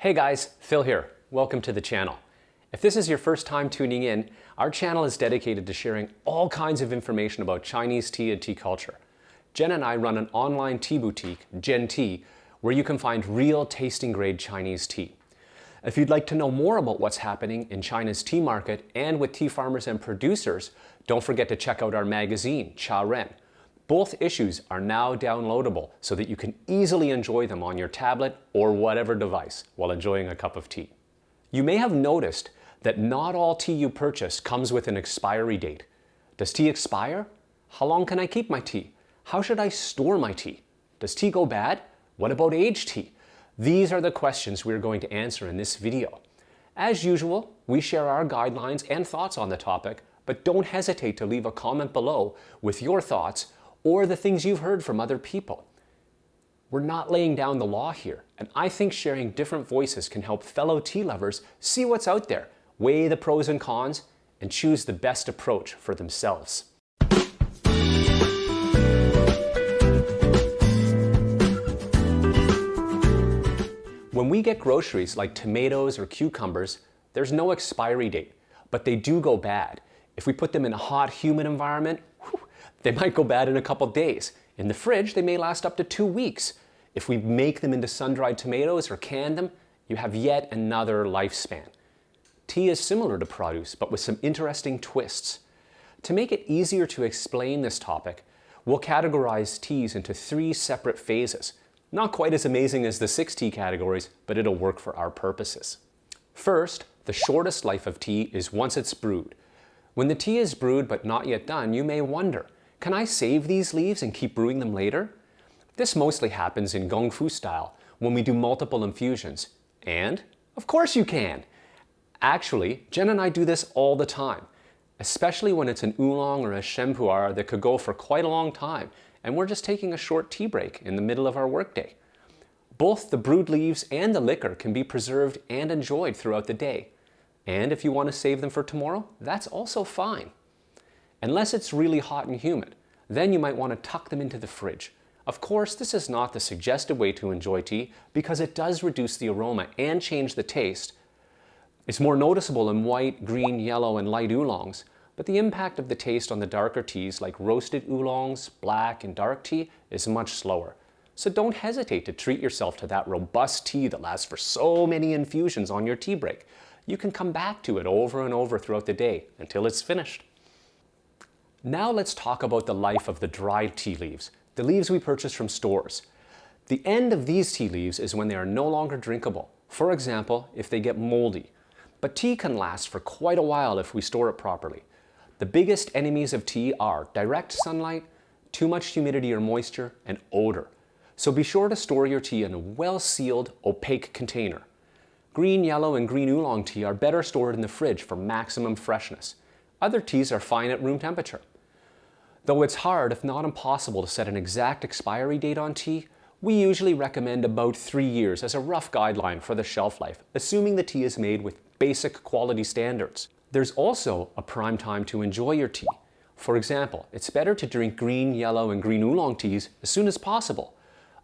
Hey guys, Phil here. Welcome to the channel. If this is your first time tuning in, our channel is dedicated to sharing all kinds of information about Chinese tea and tea culture. Jen and I run an online tea boutique, Gen Tea, where you can find real tasting grade Chinese tea. If you'd like to know more about what's happening in China's tea market and with tea farmers and producers, don't forget to check out our magazine, Cha Ren. Both issues are now downloadable so that you can easily enjoy them on your tablet or whatever device while enjoying a cup of tea. You may have noticed that not all tea you purchase comes with an expiry date. Does tea expire? How long can I keep my tea? How should I store my tea? Does tea go bad? What about aged tea? These are the questions we're going to answer in this video. As usual, we share our guidelines and thoughts on the topic, but don't hesitate to leave a comment below with your thoughts or the things you've heard from other people. We're not laying down the law here, and I think sharing different voices can help fellow tea lovers see what's out there, weigh the pros and cons, and choose the best approach for themselves. When we get groceries like tomatoes or cucumbers, there's no expiry date, but they do go bad. If we put them in a hot, humid environment, they might go bad in a couple days. In the fridge, they may last up to two weeks. If we make them into sun-dried tomatoes or can them, you have yet another lifespan. Tea is similar to produce, but with some interesting twists. To make it easier to explain this topic, we'll categorize teas into three separate phases. Not quite as amazing as the six tea categories, but it'll work for our purposes. First, the shortest life of tea is once it's brewed. When the tea is brewed but not yet done, you may wonder, can I save these leaves and keep brewing them later? This mostly happens in Gong Fu style, when we do multiple infusions. And, of course you can! Actually, Jen and I do this all the time, especially when it's an oolong or a sheng pu'er that could go for quite a long time and we're just taking a short tea break in the middle of our workday. Both the brewed leaves and the liquor can be preserved and enjoyed throughout the day. And if you want to save them for tomorrow, that's also fine. Unless it's really hot and humid, then you might want to tuck them into the fridge. Of course, this is not the suggested way to enjoy tea because it does reduce the aroma and change the taste. It's more noticeable in white, green, yellow, and light oolongs, but the impact of the taste on the darker teas like roasted oolongs, black, and dark tea is much slower. So don't hesitate to treat yourself to that robust tea that lasts for so many infusions on your tea break. You can come back to it over and over throughout the day until it's finished. Now let's talk about the life of the dried tea leaves, the leaves we purchase from stores. The end of these tea leaves is when they are no longer drinkable. For example, if they get moldy. But tea can last for quite a while if we store it properly. The biggest enemies of tea are direct sunlight, too much humidity or moisture, and odor. So be sure to store your tea in a well-sealed, opaque container. Green, yellow, and green oolong tea are better stored in the fridge for maximum freshness. Other teas are fine at room temperature. Though it's hard, if not impossible, to set an exact expiry date on tea, we usually recommend about three years as a rough guideline for the shelf life, assuming the tea is made with basic quality standards. There's also a prime time to enjoy your tea. For example, it's better to drink green, yellow, and green oolong teas as soon as possible.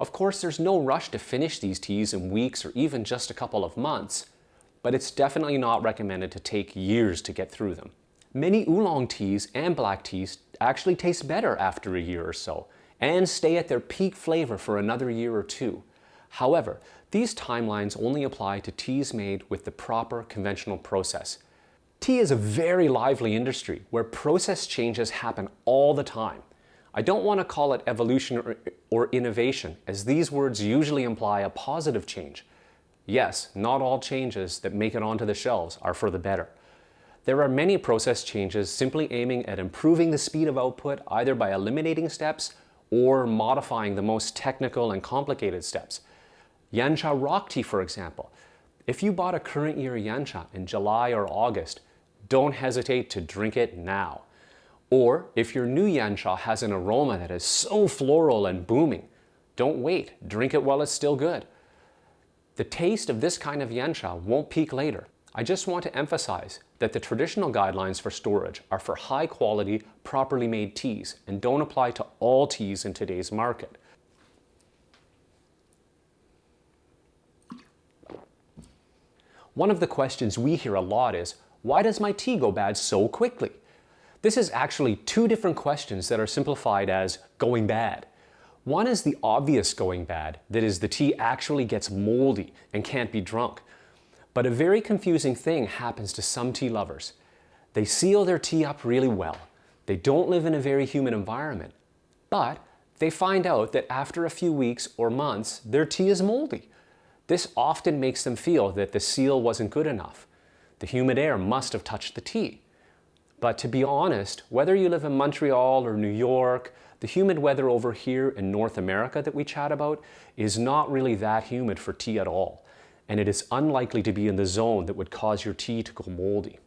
Of course, there's no rush to finish these teas in weeks or even just a couple of months, but it's definitely not recommended to take years to get through them. Many oolong teas and black teas actually taste better after a year or so and stay at their peak flavor for another year or two. However, these timelines only apply to teas made with the proper conventional process, Tea is a very lively industry where process changes happen all the time. I don't want to call it evolution or, or, innovation, as these words usually imply a positive change. Yes, not all changes that make it onto the shelves are for the better. There are many process changes simply aiming at improving the speed of output either by eliminating steps or modifying the most technical and complicated steps. Yancha rock tea, for example. If you bought a current year Yancha in July or August, don't hesitate to drink it now. Or if your new Yancha has an aroma that is so floral and booming, don't wait, drink it while it's still good. The taste of this kind of Yancha won't peak later. I just want to emphasize that the traditional guidelines for storage are for high quality, properly made teas and don't apply to all teas in today's market. One of the questions we hear a lot is, why does my tea go bad so quickly? This is actually two different questions that are simplified as going bad. One is the obvious going bad, that is the tea actually gets moldy and can't be drunk. But a very confusing thing happens to some tea lovers. They seal their tea up really well. They don't live in a very humid environment. But they find out that after a few weeks or months, their tea is moldy. This often makes them feel that the seal wasn't good enough. The humid air must have touched the tea. But to be honest, whether you live in Montreal or New York, the humid weather over here in North America that we chat about is not really that humid for tea at all, and it is unlikely to be in the zone that would cause your tea to go moldy.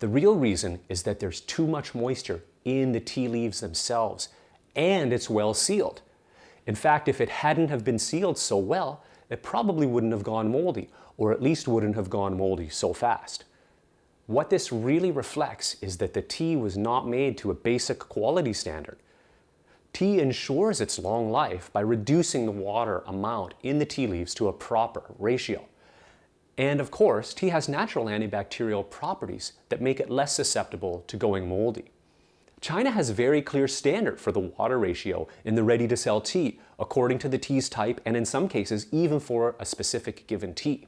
The real reason is that there's too much moisture in the tea leaves themselves, and it's well sealed. In fact, if it hadn't have been sealed so well, it probably wouldn't have gone moldy, or at least wouldn't have gone moldy so fast. What this really reflects is that the tea was not made to a basic quality standard. Tea ensures its long life by reducing the water amount in the tea leaves to a proper ratio. And of course, tea has natural antibacterial properties that make it less susceptible to going moldy. China has a very clear standard for the water ratio in the ready-to-sell tea, according to the tea's type and in some cases even for a specific given tea.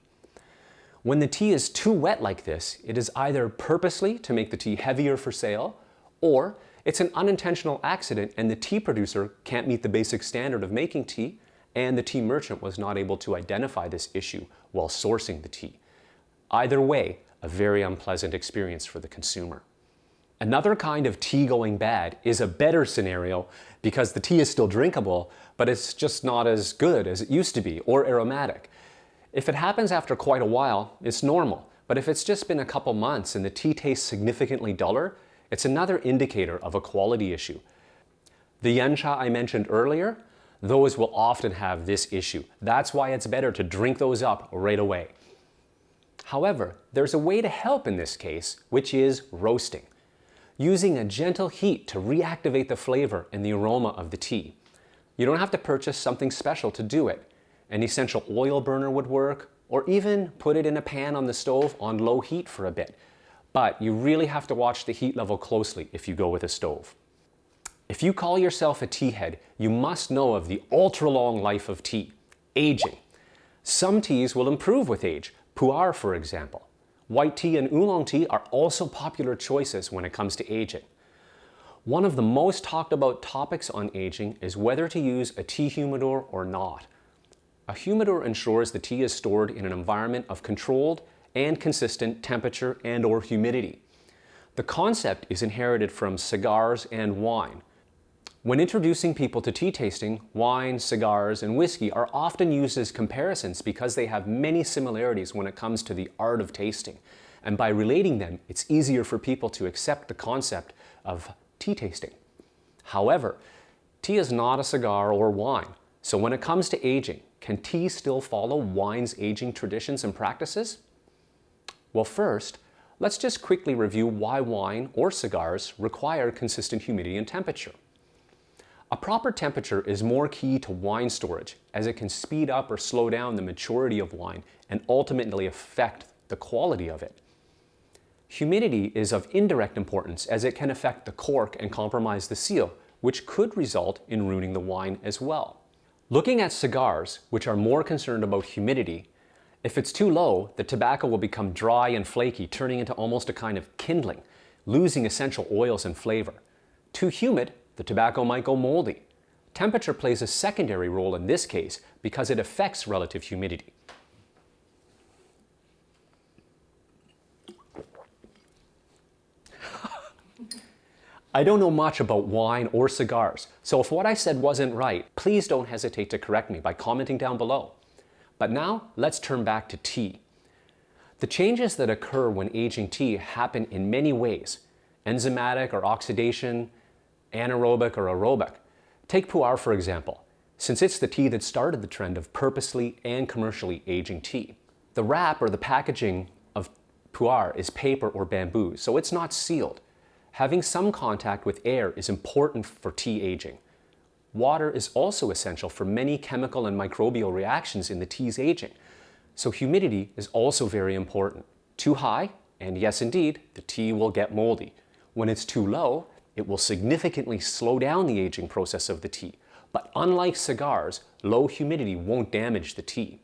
When the tea is too wet like this, it is either purposely to make the tea heavier for sale, or it's an unintentional accident and the tea producer can't meet the basic standard of making tea, and the tea merchant was not able to identify this issue while sourcing the tea. Either way, a very unpleasant experience for the consumer. Another kind of tea going bad is a better scenario because the tea is still drinkable, but it's just not as good as it used to be or aromatic. If it happens after quite a while, it's normal. But if it's just been a couple months and the tea tastes significantly duller, it's another indicator of a quality issue. The yancha I mentioned earlier, those will often have this issue. That's why it's better to drink those up right away. However, there's a way to help in this case, which is roasting. Using a gentle heat to reactivate the flavor and the aroma of the tea. You don't have to purchase something special to do it. An essential oil burner would work, or even put it in a pan on the stove on low heat for a bit. But you really have to watch the heat level closely if you go with a stove. If you call yourself a tea head, you must know of the ultra long life of tea, aging. Some teas will improve with age, pu'er for example. White tea and oolong tea are also popular choices when it comes to aging. One of the most talked about topics on aging is whether to use a tea humidor or not. A humidor ensures the tea is stored in an environment of controlled and consistent temperature and or humidity. The concept is inherited from cigars and wine. When introducing people to tea tasting, wine, cigars, and whiskey are often used as comparisons because they have many similarities when it comes to the art of tasting. And by relating them, it's easier for people to accept the concept of tea tasting. However, tea is not a cigar or wine. So when it comes to aging, can tea still follow wine's aging traditions and practices? Well, first, let's just quickly review why wine or cigars require consistent humidity and temperature. A proper temperature is more key to wine storage as it can speed up or slow down the maturity of wine and ultimately affect the quality of it. Humidity is of indirect importance as it can affect the cork and compromise the seal, which could result in ruining the wine as well. Looking at cigars, which are more concerned about humidity, if it's too low, the tobacco will become dry and flaky, turning into almost a kind of kindling, losing essential oils and flavor. Too humid, the tobacco might go moldy. Temperature plays a secondary role in this case because it affects relative humidity. I don't know much about wine or cigars, so if what I said wasn't right, please don't hesitate to correct me by commenting down below. But now, let's turn back to tea. The changes that occur when aging tea happen in many ways, enzymatic or oxidation, anaerobic or aerobic. Take pu'er for example, since it's the tea that started the trend of purposely and commercially aging tea. The wrap or the packaging of pu'er is paper or bamboo, so it's not sealed. Having some contact with air is important for tea aging. Water is also essential for many chemical and microbial reactions in the tea's aging. So humidity is also very important. Too high, and yes indeed, the tea will get moldy. When it's too low, it will significantly slow down the aging process of the tea. But unlike cigars, low humidity won't damage the tea.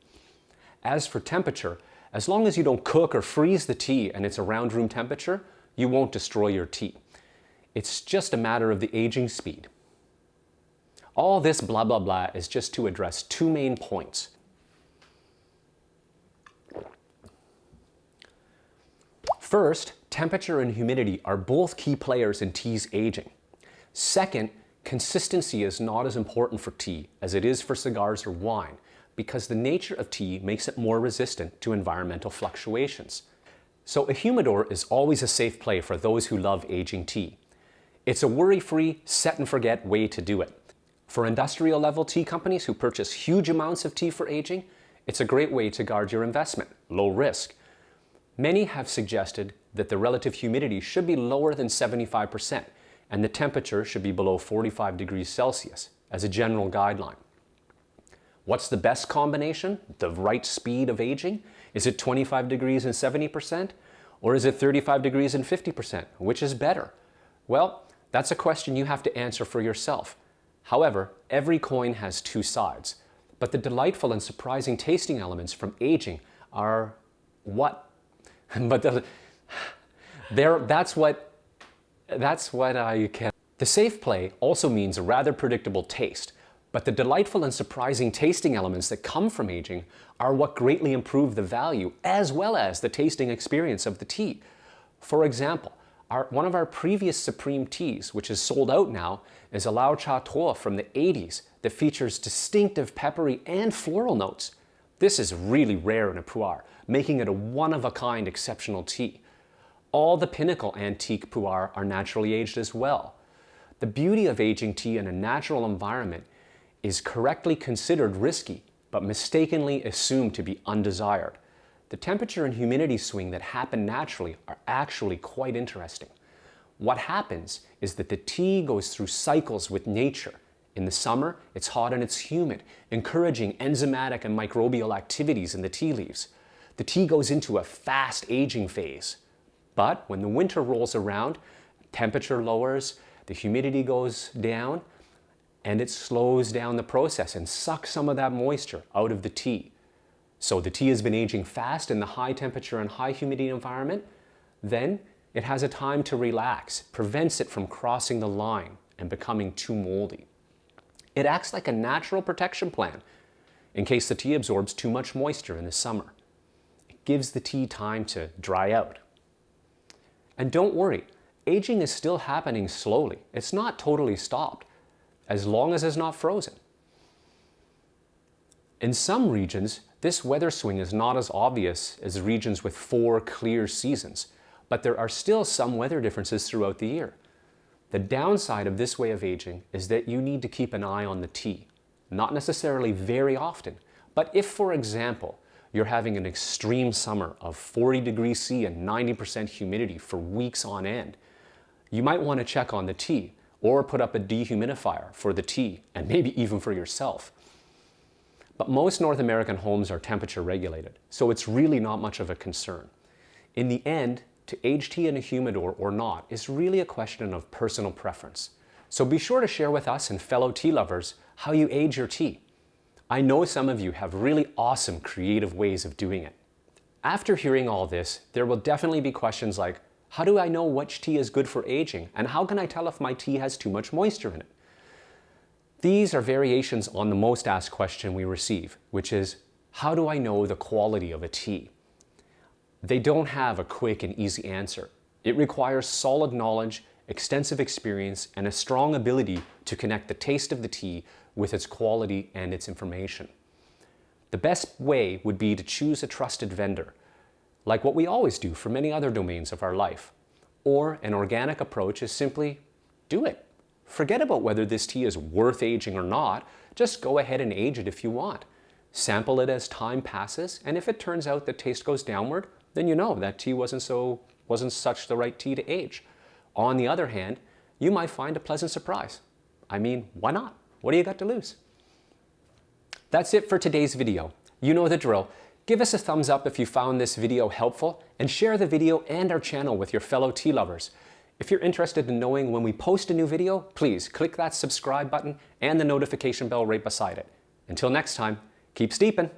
As for temperature, as long as you don't cook or freeze the tea and it's around room temperature, you won't destroy your tea. It's just a matter of the aging speed. All this blah blah blah is just to address two main points. First, temperature and humidity are both key players in tea's aging. Second, consistency is not as important for tea as it is for cigars or wine because the nature of tea makes it more resistant to environmental fluctuations. So a humidor is always a safe play for those who love aging tea. It's a worry-free, set-and-forget way to do it. For industrial level tea companies who purchase huge amounts of tea for aging, it's a great way to guard your investment, low risk. Many have suggested that the relative humidity should be lower than 75% and the temperature should be below 45 degrees Celsius as a general guideline. What's the best combination? The right speed of aging? Is it 25 degrees and 70%? Or is it 35 degrees and 50%? Which is better? Well, that's a question you have to answer for yourself. However, every coin has two sides, but the delightful and surprising tasting elements from aging are what? but the, there, that's what, that's what I can. The safe play also means a rather predictable taste, but the delightful and surprising tasting elements that come from aging are what greatly improve the value as well as the tasting experience of the tea. For example, our, one of our previous Supreme teas, which is sold out now, is a Lao Cha Tuo from the 80s that features distinctive peppery and floral notes. This is really rare in a pu'er, making it a one-of-a-kind exceptional tea. All the Pinnacle antique pu'er are naturally aged as well. The beauty of aging tea in a natural environment is correctly considered risky, but mistakenly assumed to be undesired. The temperature and humidity swing that happen naturally are actually quite interesting. What happens is that the tea goes through cycles with nature. In the summer, it's hot and it's humid, encouraging enzymatic and microbial activities in the tea leaves. The tea goes into a fast aging phase. But when the winter rolls around, temperature lowers, the humidity goes down, and it slows down the process and sucks some of that moisture out of the tea. So the tea has been aging fast in the high temperature and high humidity environment, then it has a time to relax, prevents it from crossing the line and becoming too moldy. It acts like a natural protection plan in case the tea absorbs too much moisture in the summer. It gives the tea time to dry out. And don't worry, aging is still happening slowly. It's not totally stopped as long as it's not frozen. In some regions, this weather swing is not as obvious as regions with four clear seasons, but there are still some weather differences throughout the year. The downside of this way of aging is that you need to keep an eye on the tea, not necessarily very often, but if, for example, you're having an extreme summer of 40 degrees C and 90% humidity for weeks on end, you might want to check on the tea or put up a dehumidifier for the tea and maybe even for yourself. But most North American homes are temperature regulated, so it's really not much of a concern. In the end, to age tea in a humidor or not is really a question of personal preference. So be sure to share with us and fellow tea lovers how you age your tea. I know some of you have really awesome creative ways of doing it. After hearing all this, there will definitely be questions like, how do I know which tea is good for aging? And how can I tell if my tea has too much moisture in it? These are variations on the most asked question we receive, which is, how do I know the quality of a tea? They don't have a quick and easy answer. It requires solid knowledge, extensive experience, and a strong ability to connect the taste of the tea with its quality and its information. The best way would be to choose a trusted vendor like what we always do for many other domains of our life. Or an organic approach is simply do it. Forget about whether this tea is worth aging or not. Just go ahead and age it if you want. Sample it as time passes, and if it turns out the taste goes downward, then you know that tea wasn't so wasn't such the right tea to age. On the other hand, you might find a pleasant surprise. I mean, why not? What do you got to lose? That's it for today's video. You know the drill. Give us a thumbs up if you found this video helpful and share the video and our channel with your fellow tea lovers. If you're interested in knowing when we post a new video, please click that subscribe button and the notification bell right beside it. Until next time, keep steeping.